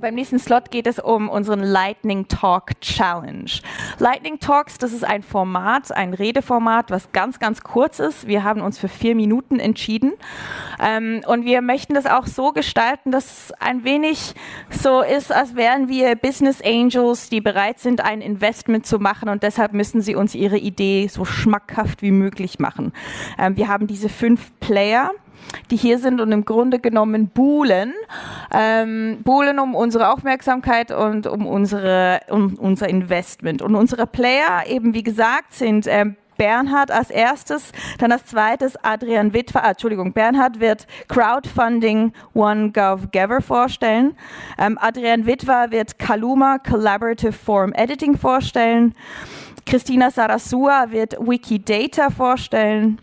Beim nächsten Slot geht es um unseren Lightning Talk Challenge. Lightning Talks, das ist ein Format, ein Redeformat, was ganz, ganz kurz ist. Wir haben uns für vier Minuten entschieden. Ähm, und wir möchten das auch so gestalten, dass es ein wenig so ist, als wären wir Business Angels, die bereit sind, ein Investment zu machen. Und deshalb müssen sie uns ihre Idee so schmackhaft wie möglich machen. Ähm, wir haben diese fünf Player die hier sind und im Grunde genommen buhlen. Ähm, buhlen um unsere Aufmerksamkeit und um, unsere, um unser Investment. Und unsere Player, eben wie gesagt, sind ähm, Bernhard als erstes, dann als zweites Adrian Witwer, ah, Entschuldigung, Bernhard wird Crowdfunding OneGovGaver vorstellen. Ähm, Adrian Witwer wird Kaluma Collaborative Form Editing vorstellen. Christina Sarasua wird Wikidata vorstellen.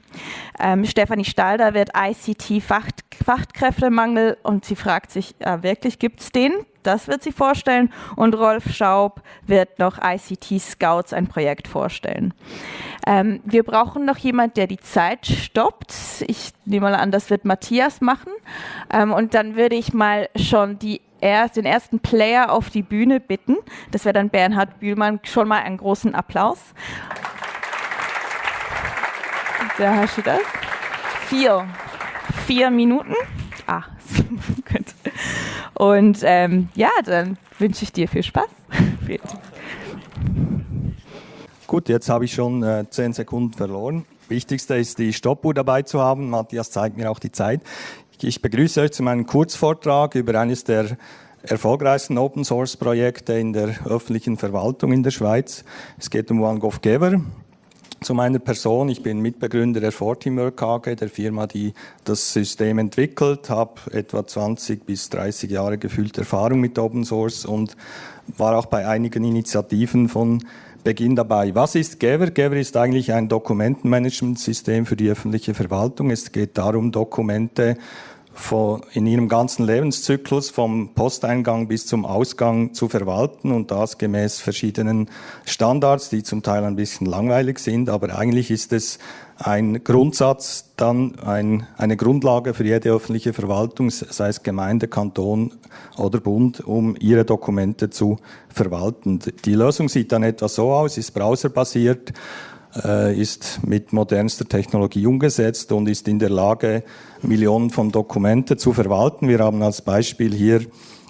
Ähm, Stefanie Stalder wird ICT-Fachkräftemangel und sie fragt sich, äh, wirklich gibt es den? Das wird sie vorstellen. Und Rolf Schaub wird noch ICT Scouts, ein Projekt vorstellen. Ähm, wir brauchen noch jemand, der die Zeit stoppt. Ich nehme mal an, das wird Matthias machen. Ähm, und dann würde ich mal schon die erst, den ersten Player auf die Bühne bitten. Das wäre dann Bernhard Bühlmann. Schon mal einen großen Applaus. Da hast du das. Vier. Vier Minuten. Ah, gut. Und ähm, ja, dann wünsche ich dir viel Spaß. Gut, jetzt habe ich schon äh, zehn Sekunden verloren. Wichtigste ist, die Stoppuhr dabei zu haben. Matthias zeigt mir auch die Zeit. Ich begrüße euch zu meinem Kurzvortrag über eines der erfolgreichsten Open Source Projekte in der öffentlichen Verwaltung in der Schweiz. Es geht um OneGovGaver. Zu meiner Person, ich bin Mitbegründer der Fortimerk AG, der Firma, die das System entwickelt, habe etwa 20 bis 30 Jahre gefühlte Erfahrung mit Open Source und war auch bei einigen Initiativen von Beginn dabei. Was ist Gaver? Gaver ist eigentlich ein Dokumentenmanagementsystem für die öffentliche Verwaltung. Es geht darum, Dokumente in ihrem ganzen Lebenszyklus vom Posteingang bis zum Ausgang zu verwalten und das gemäß verschiedenen Standards, die zum Teil ein bisschen langweilig sind, aber eigentlich ist es ein Grundsatz, dann ein, eine Grundlage für jede öffentliche Verwaltung, sei es Gemeinde, Kanton oder Bund, um ihre Dokumente zu verwalten. Die Lösung sieht dann etwas so aus, ist browserbasiert, ist mit modernster Technologie umgesetzt und ist in der Lage, Millionen von Dokumenten zu verwalten. Wir haben als Beispiel hier,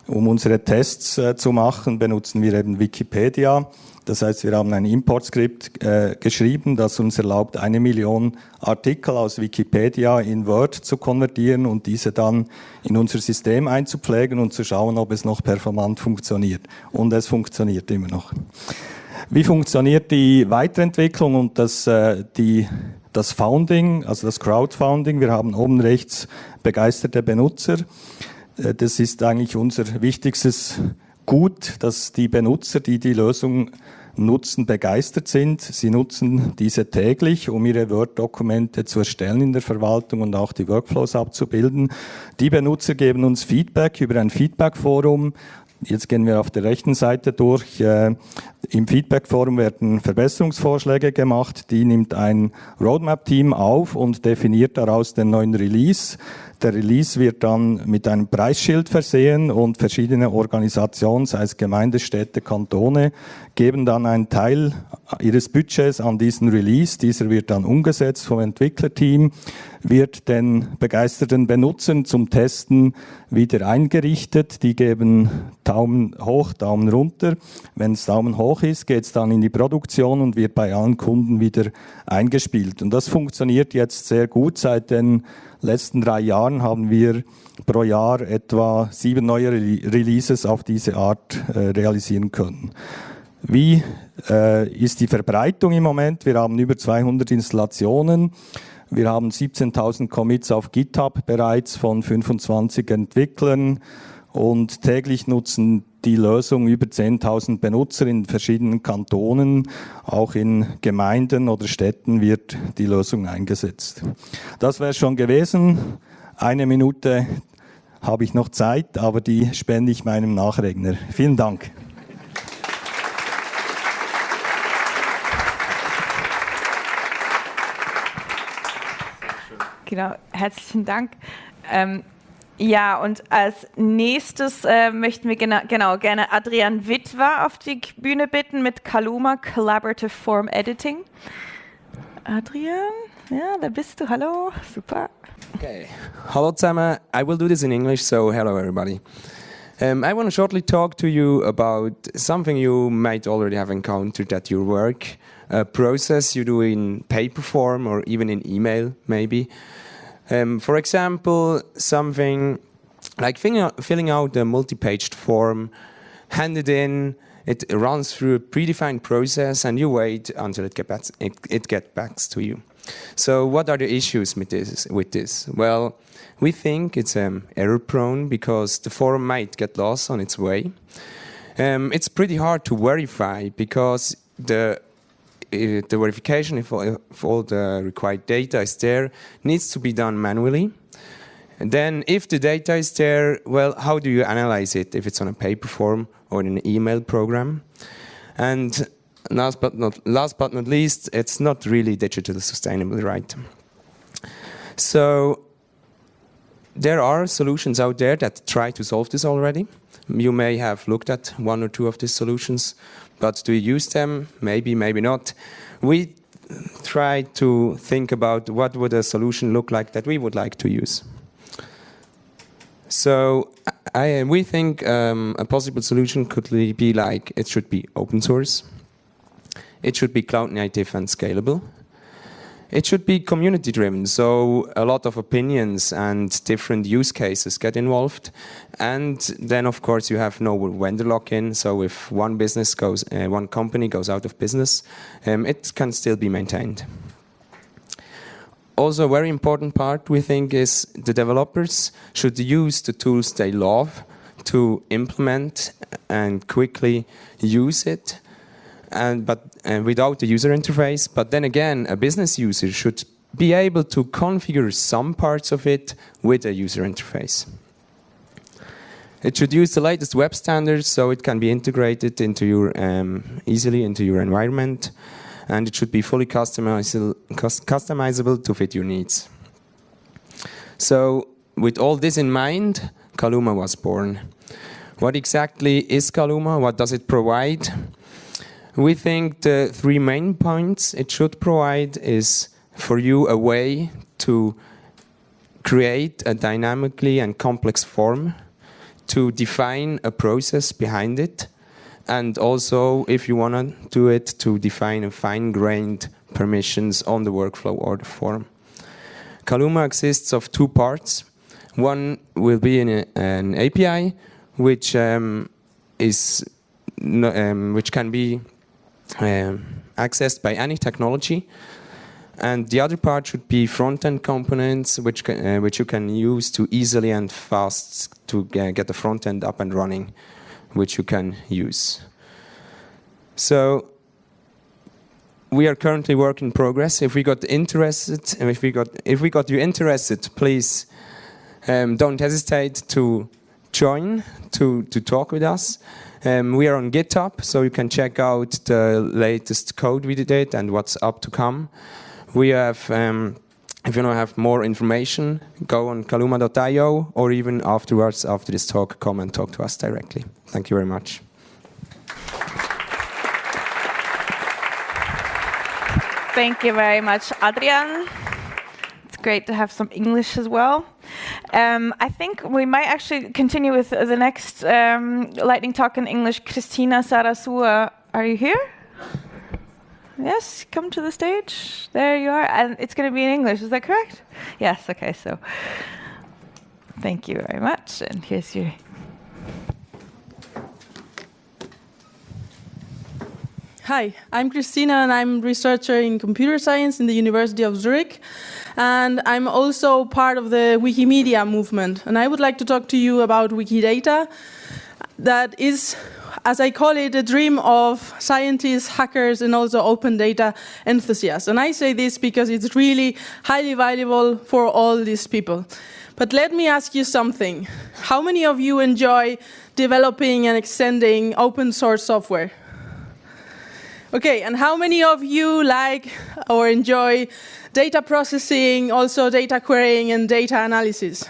um unsere Tests äh, zu machen, benutzen wir eben Wikipedia. Das heißt, wir haben ein Importskript äh, geschrieben, das uns erlaubt, eine Million Artikel aus Wikipedia in Word zu konvertieren und diese dann in unser System einzupflegen und zu schauen, ob es noch performant funktioniert. Und es funktioniert immer noch. Wie funktioniert die Weiterentwicklung und das, äh, die, das Founding, also das Crowdfunding? Wir haben oben rechts begeisterte Benutzer. Äh, das ist eigentlich unser wichtigstes Gut, dass die Benutzer, die die Lösung nutzen, begeistert sind. Sie nutzen diese täglich, um ihre Word-Dokumente zu erstellen in der Verwaltung und auch die Workflows abzubilden. Die Benutzer geben uns Feedback über ein Feedback-Forum. Jetzt gehen wir auf der rechten Seite durch. Im Feedback-Forum werden Verbesserungsvorschläge gemacht. Die nimmt ein Roadmap-Team auf und definiert daraus den neuen Release. Der Release wird dann mit einem Preisschild versehen und verschiedene Organisationen, sei es Gemeinde, Städte, Kantone, geben dann einen Teil ihres Budgets an diesen Release. Dieser wird dann umgesetzt vom Entwicklerteam, wird den begeisterten Benutzern zum Testen wieder eingerichtet. Die geben Daumen hoch, Daumen runter. Wenn es Daumen hoch ist, geht es dann in die Produktion und wird bei allen Kunden wieder eingespielt. Und das funktioniert jetzt sehr gut. Seit den letzten drei Jahren haben wir pro Jahr etwa sieben neue Releases auf diese Art äh, realisieren können. Wie äh, ist die Verbreitung im Moment? Wir haben über 200 Installationen. Wir haben 17.000 Commits auf GitHub bereits von 25 Entwicklern und täglich nutzen die Lösung über 10.000 Benutzer in verschiedenen Kantonen. Auch in Gemeinden oder Städten wird die Lösung eingesetzt. Das wäre schon gewesen. Eine Minute habe ich noch Zeit, aber die spende ich meinem Nachregner. Vielen Dank. Genau, herzlichen Dank. Ähm, ja, und als nächstes äh, möchten wir gena genau gerne Adrian Witwer auf die Bühne bitten mit Kaluma Collaborative Form Editing. Adrian, ja, da bist du. Hallo, super. Okay, hello zusammen. I will do this in English, so hello everybody. Um, I want to shortly talk to you about something you might already have encountered at your work, a process you do in paper form or even in email, maybe. Um, for example, something like filling out, filling out a multi-paged form, hand it in, it runs through a predefined process, and you wait until it, get back, it, it gets back to you. So, what are the issues with this? With this? Well, we think it's um, error prone because the form might get lost on its way. Um, it's pretty hard to verify because the the verification, if all, if all the required data is there, needs to be done manually. And then if the data is there, well, how do you analyze it if it's on a paper form or in an email program? And last but not, last but not least, it's not really digitally sustainable, right? So there are solutions out there that try to solve this already. You may have looked at one or two of these solutions, but do you use them? Maybe, maybe not. We try to think about what would a solution look like that we would like to use. So I, we think um, a possible solution could be like it should be open source, it should be cloud native and scalable, it should be community driven, so a lot of opinions and different use cases get involved. And then, of course, you have no vendor lock in. So if one business goes, uh, one company goes out of business, um, it can still be maintained. Also, a very important part we think is the developers should use the tools they love to implement and quickly use it and but and without the user interface. But then again, a business user should be able to configure some parts of it with a user interface. It should use the latest web standards so it can be integrated into your um, easily into your environment, and it should be fully customizable, customizable to fit your needs. So, with all this in mind, Caluma was born. What exactly is Caluma? What does it provide? We think the three main points it should provide is for you a way to create a dynamically and complex form, to define a process behind it, and also, if you want to do it, to define a fine-grained permissions on the workflow or the form. Caluma exists of two parts. One will be a, an API, which um, is um, which can be accessed by any technology. And the other part should be front-end components, which uh, which you can use to easily and fast to get the front end up and running, which you can use. So we are currently work in progress. If we got interested, if we got if we got you interested, please um, don't hesitate to join to to talk with us. Um, we are on GitHub, so you can check out the latest code we did and what's up to come. We have, um, if you want to have more information, go on caluma.io or even afterwards, after this talk, come and talk to us directly. Thank you very much. Thank you very much, Adrian It's great to have some English as well. Um, I think we might actually continue with the next um, lightning talk in English. Christina Sarasua, are you here? Yes, come to the stage. There you are. And it's going to be in English, is that correct? Yes, okay, so thank you very much. And here's your. Hi, I'm Christina and I'm researcher in computer science in the University of Zurich and I'm also part of the Wikimedia movement. And I would like to talk to you about Wikidata. That is, as I call it, a dream of scientists, hackers, and also open data enthusiasts. And I say this because it's really highly valuable for all these people. But let me ask you something. How many of you enjoy developing and extending open source software? Okay, and how many of you like or enjoy data processing, also data querying and data analysis?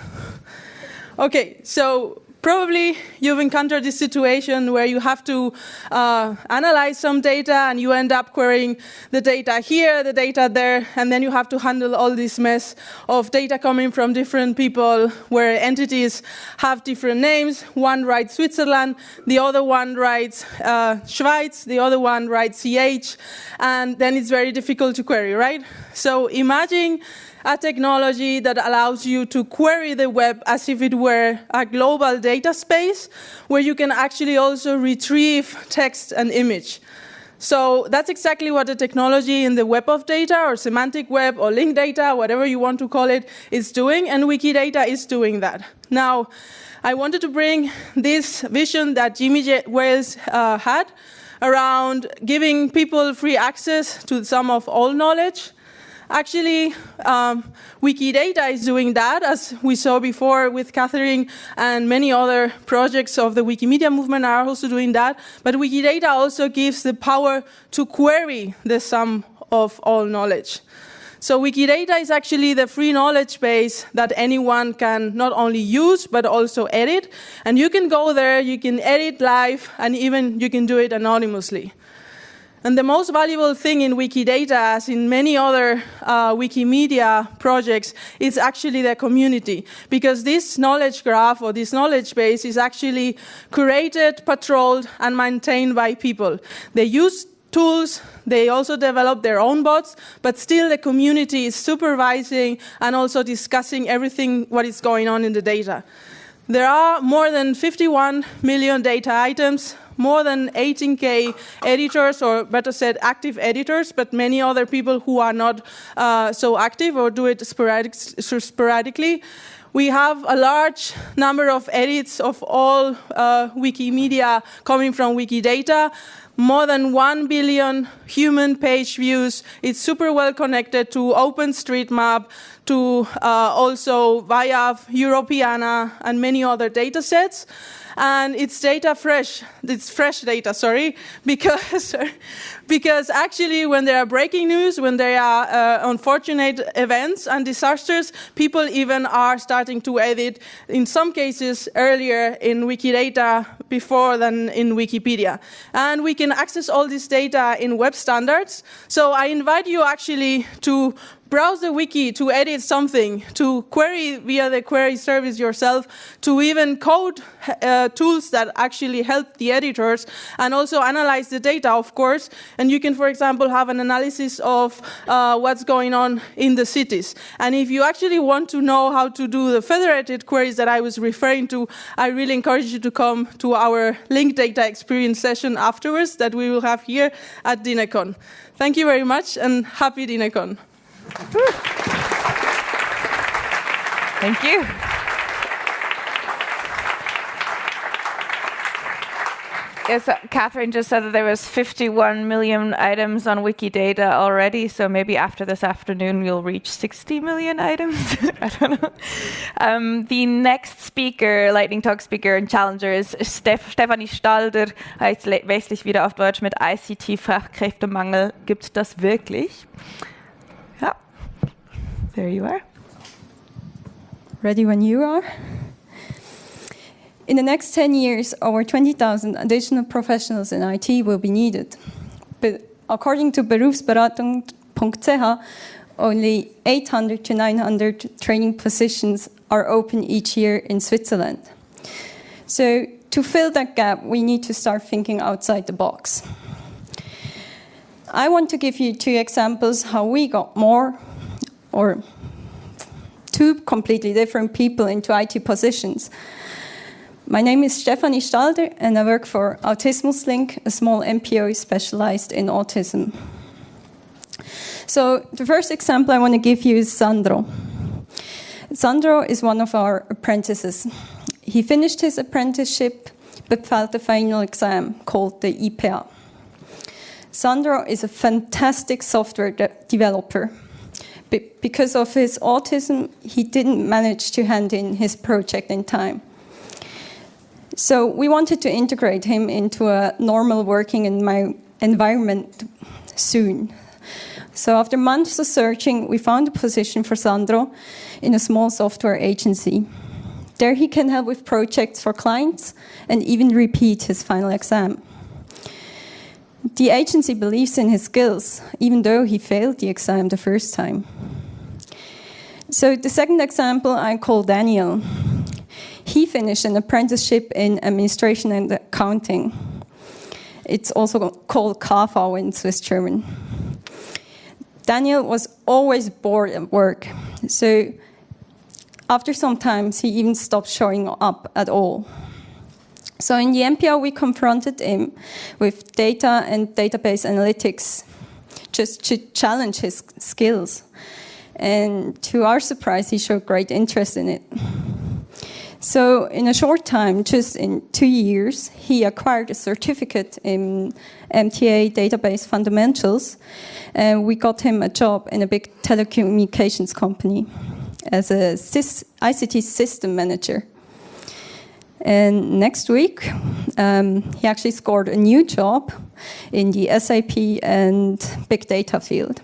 Okay, so probably you've encountered this situation where you have to uh, analyze some data and you end up querying the data here, the data there, and then you have to handle all this mess of data coming from different people where entities have different names. One writes Switzerland, the other one writes uh, Schweiz, the other one writes CH, and then it's very difficult to query, right? So imagine a technology that allows you to query the web as if it were a global data space where you can actually also retrieve text and image. So that's exactly what the technology in the web of data or semantic web or linked data, whatever you want to call it, is doing, and Wikidata is doing that. Now, I wanted to bring this vision that Jimmy J Wales uh, had around giving people free access to some of all knowledge Actually, um, Wikidata is doing that, as we saw before with Catherine and many other projects of the Wikimedia movement are also doing that. But Wikidata also gives the power to query the sum of all knowledge. So Wikidata is actually the free knowledge base that anyone can not only use, but also edit. And you can go there, you can edit live, and even you can do it anonymously. And the most valuable thing in Wikidata, as in many other uh, Wikimedia projects, is actually the community. Because this knowledge graph or this knowledge base is actually curated, patrolled, and maintained by people. They use tools, they also develop their own bots, but still the community is supervising and also discussing everything what is going on in the data. There are more than 51 million data items more than 18k editors, or better said, active editors, but many other people who are not uh, so active or do it sporadic, sporadically. We have a large number of edits of all uh, Wikimedia coming from Wikidata more than 1 billion human page views. It's super well connected to OpenStreetMap, to uh, also via Europeana and many other data sets and it's data fresh. It's fresh data, sorry, because because actually when there are breaking news, when there are uh, unfortunate events and disasters, people even are starting to edit in some cases earlier in Wikidata before than in Wikipedia. And we can access all this data in web standards. So I invite you actually to browse the wiki to edit something, to query via the query service yourself, to even code uh, tools that actually help the editors, and also analyze the data, of course. And you can, for example, have an analysis of uh, what's going on in the cities. And if you actually want to know how to do the federated queries that I was referring to, I really encourage you to come to our linked data experience session afterwards that we will have here at DINAcon. Thank you very much and happy DINAcon. Thank you. Yes, uh, Catherine just said that there was 51 million items on Wikidata already, so maybe after this afternoon we'll reach 60 million items. I don't know. Um, the next speaker, Lightning Talk Speaker and Challenger Steph Stefanie Stalder, heißt westlich wieder auf Deutsch mit ICT-Fachkräftemangel. Gibt das wirklich? There you are. Ready when you are. In the next 10 years, over 20,000 additional professionals in IT will be needed. But according to berufsberatung.ch, only 800 to 900 training positions are open each year in Switzerland. So to fill that gap, we need to start thinking outside the box. I want to give you two examples how we got more or two completely different people into IT positions. My name is Stefanie Stalder and I work for Autismus Link, a small NPO specialized in autism. So the first example I want to give you is Sandro. Sandro is one of our apprentices. He finished his apprenticeship but failed the final exam called the IPA. Sandro is a fantastic software de developer because of his autism, he didn't manage to hand in his project in time. So we wanted to integrate him into a normal working environment soon. So after months of searching, we found a position for Sandro in a small software agency. There he can help with projects for clients and even repeat his final exam. The agency believes in his skills, even though he failed the exam the first time. So the second example I call Daniel. He finished an apprenticeship in administration and accounting. It's also called KV in Swiss German. Daniel was always bored at work, so after some time, he even stopped showing up at all. So in the NPO, we confronted him with data and database analytics just to challenge his skills. And to our surprise, he showed great interest in it. So in a short time, just in two years, he acquired a certificate in MTA database fundamentals, and we got him a job in a big telecommunications company as a ICT system manager. And next week, um, he actually scored a new job in the SAP and big data field.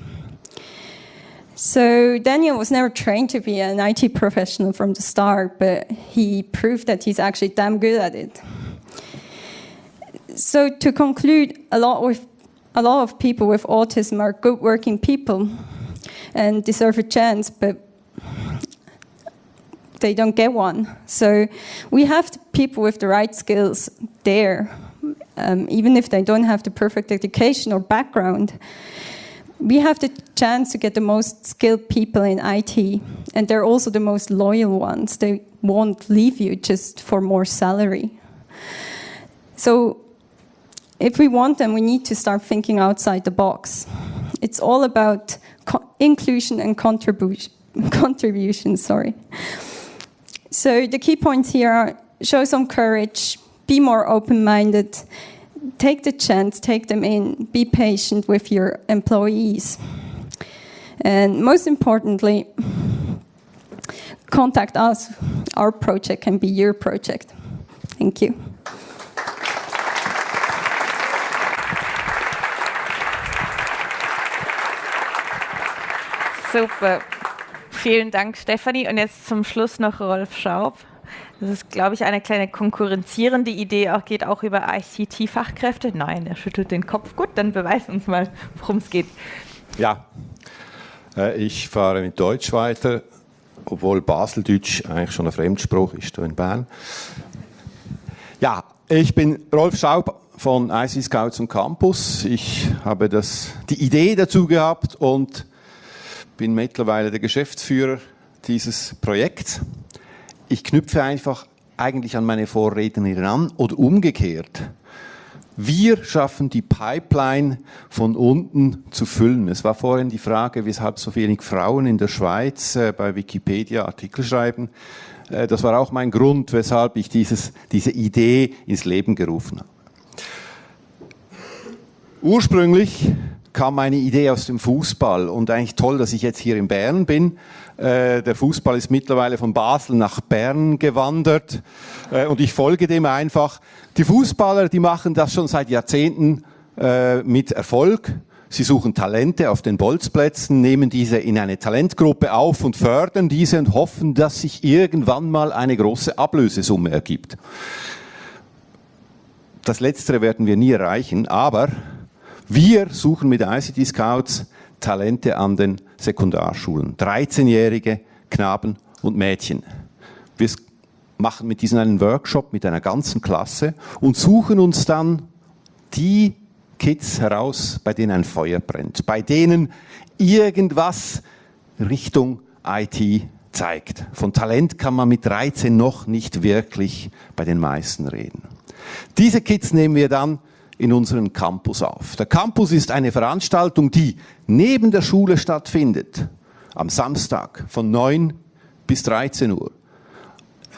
So Daniel was never trained to be an IT professional from the start, but he proved that he's actually damn good at it. So to conclude, a lot with a lot of people with autism are good working people and deserve a chance, but they don't get one. So we have people with the right skills there, um, even if they don't have the perfect education or background. We have the chance to get the most skilled people in IT, and they're also the most loyal ones. They won't leave you just for more salary. So if we want them, we need to start thinking outside the box. It's all about inclusion and contribution. contribution, sorry. So the key points here are show some courage, be more open-minded, take the chance, take them in, be patient with your employees. And most importantly, contact us. Our project can be your project. Thank you. Super. Vielen Dank, Stefanie. Und jetzt zum Schluss noch Rolf Schaub. Das ist, glaube ich, eine kleine konkurrenzierende Idee, auch geht auch über ICT-Fachkräfte. Nein, er schüttelt den Kopf. Gut, dann beweis uns mal, worum es geht. Ja, äh, ich fahre mit Deutsch weiter, obwohl Baseldeutsch eigentlich schon ein Fremdspruch ist in Bern. Ja, ich bin Rolf Schaub von IC Scouts und Campus. Ich habe das, die Idee dazu gehabt und bin mittlerweile der Geschäftsführer dieses Projekts. Ich knüpfe einfach eigentlich an meine Vorrednerin an oder umgekehrt. Wir schaffen die Pipeline von unten zu füllen. Es war vorhin die Frage, weshalb so wenig Frauen in der Schweiz äh, bei Wikipedia Artikel schreiben. Äh, das war auch mein Grund, weshalb ich dieses, diese Idee ins Leben gerufen habe. Ursprünglich kam meine Idee aus dem Fußball und eigentlich toll, dass ich jetzt hier in Bern bin. Äh, der Fußball ist mittlerweile von Basel nach Bern gewandert äh, und ich folge dem einfach. Die Fußballer, die machen das schon seit Jahrzehnten äh, mit Erfolg. Sie suchen Talente auf den Bolzplätzen, nehmen diese in eine Talentgruppe auf und fördern diese und hoffen, dass sich irgendwann mal eine große Ablösesumme ergibt. Das Letztere werden wir nie erreichen, aber wir suchen mit ICT Scouts Talente an den Sekundarschulen. 13-jährige Knaben und Mädchen. Wir machen mit diesen einen Workshop mit einer ganzen Klasse und suchen uns dann die Kids heraus, bei denen ein Feuer brennt, bei denen irgendwas Richtung IT zeigt. Von Talent kann man mit 13 noch nicht wirklich bei den meisten reden. Diese Kids nehmen wir dann in unseren Campus auf. Der Campus ist eine Veranstaltung, die neben der Schule stattfindet, am Samstag von 9 bis 13 Uhr.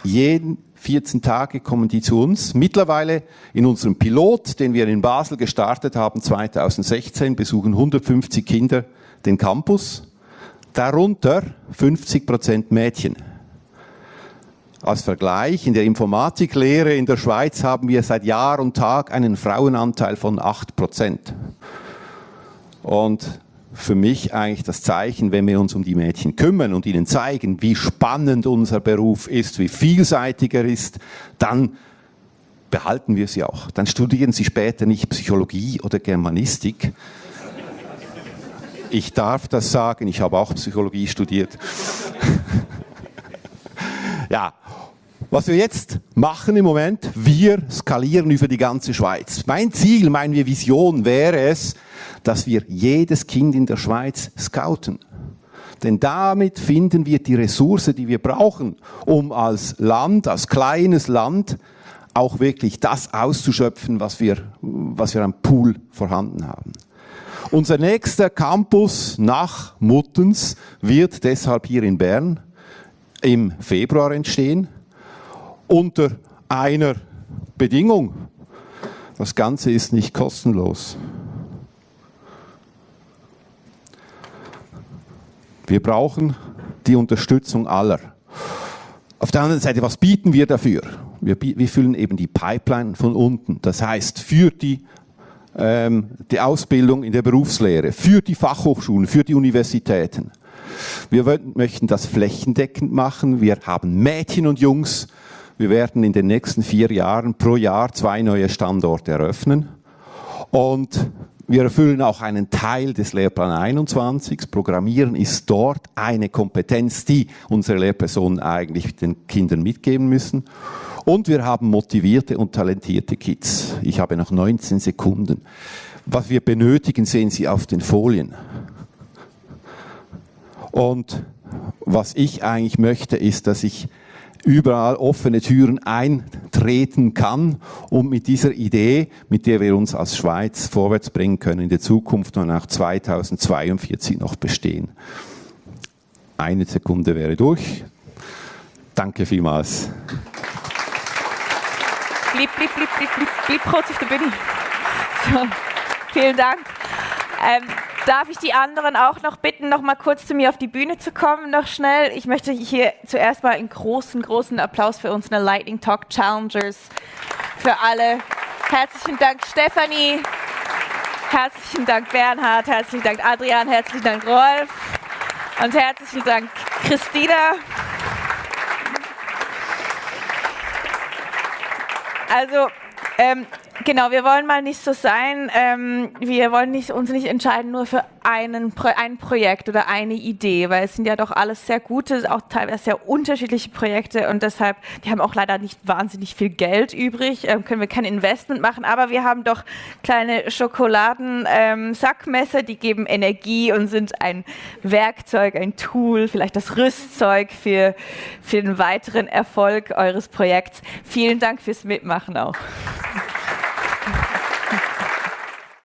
Jeden 14 Tage kommen die zu uns. Mittlerweile in unserem Pilot, den wir in Basel gestartet haben 2016, besuchen 150 Kinder den Campus, darunter 50 Prozent Mädchen. Als Vergleich, in der Informatiklehre in der Schweiz haben wir seit Jahr und Tag einen Frauenanteil von 8%. Und für mich eigentlich das Zeichen, wenn wir uns um die Mädchen kümmern und ihnen zeigen, wie spannend unser Beruf ist, wie vielseitig er ist, dann behalten wir sie auch. Dann studieren sie später nicht Psychologie oder Germanistik. Ich darf das sagen, ich habe auch Psychologie studiert. ja, was wir jetzt machen im Moment, wir skalieren über die ganze Schweiz. Mein Ziel, meine Vision wäre es, dass wir jedes Kind in der Schweiz scouten. Denn damit finden wir die Ressource, die wir brauchen, um als Land, als kleines Land, auch wirklich das auszuschöpfen, was wir, was wir am Pool vorhanden haben. Unser nächster Campus nach Muttens wird deshalb hier in Bern im Februar entstehen, unter einer Bedingung. Das Ganze ist nicht kostenlos. Wir brauchen die Unterstützung aller. Auf der anderen Seite, was bieten wir dafür? Wir, wir füllen eben die Pipeline von unten. Das heißt, für die, ähm, die Ausbildung in der Berufslehre, für die Fachhochschulen, für die Universitäten. Wir möchten das flächendeckend machen. Wir haben Mädchen und Jungs. Wir werden in den nächsten vier Jahren pro Jahr zwei neue Standorte eröffnen. Und wir erfüllen auch einen Teil des Lehrplan 21. Programmieren ist dort eine Kompetenz, die unsere Lehrpersonen eigentlich den Kindern mitgeben müssen. Und wir haben motivierte und talentierte Kids. Ich habe noch 19 Sekunden. Was wir benötigen, sehen Sie auf den Folien. Und was ich eigentlich möchte, ist, dass ich überall offene Türen eintreten kann und mit dieser Idee, mit der wir uns als Schweiz vorwärts bringen können, in der Zukunft und auch 2042 noch bestehen. Eine Sekunde wäre durch. Danke vielmals. Blieb, blieb, blieb, blieb, blieb, blieb kurz auf der Bühne. So, vielen Dank. Ähm, Darf ich die anderen auch noch bitten, noch mal kurz zu mir auf die Bühne zu kommen, noch schnell? Ich möchte hier zuerst mal einen großen, großen Applaus für unsere Lightning Talk Challengers, für alle. Herzlichen Dank, Stefanie. Herzlichen Dank, Bernhard. Herzlichen Dank, Adrian. Herzlichen Dank, Rolf. Und herzlichen Dank, Christina. Also, ähm, Genau, wir wollen mal nicht so sein. Ähm, wir wollen nicht, uns nicht entscheiden nur für einen, ein Projekt oder eine Idee, weil es sind ja doch alles sehr gute, auch teilweise sehr unterschiedliche Projekte und deshalb, die haben auch leider nicht wahnsinnig viel Geld übrig, ähm, können wir kein Investment machen, aber wir haben doch kleine Schokoladen-Sackmesser, ähm, die geben Energie und sind ein Werkzeug, ein Tool, vielleicht das Rüstzeug für, für den weiteren Erfolg eures Projekts. Vielen Dank fürs Mitmachen auch.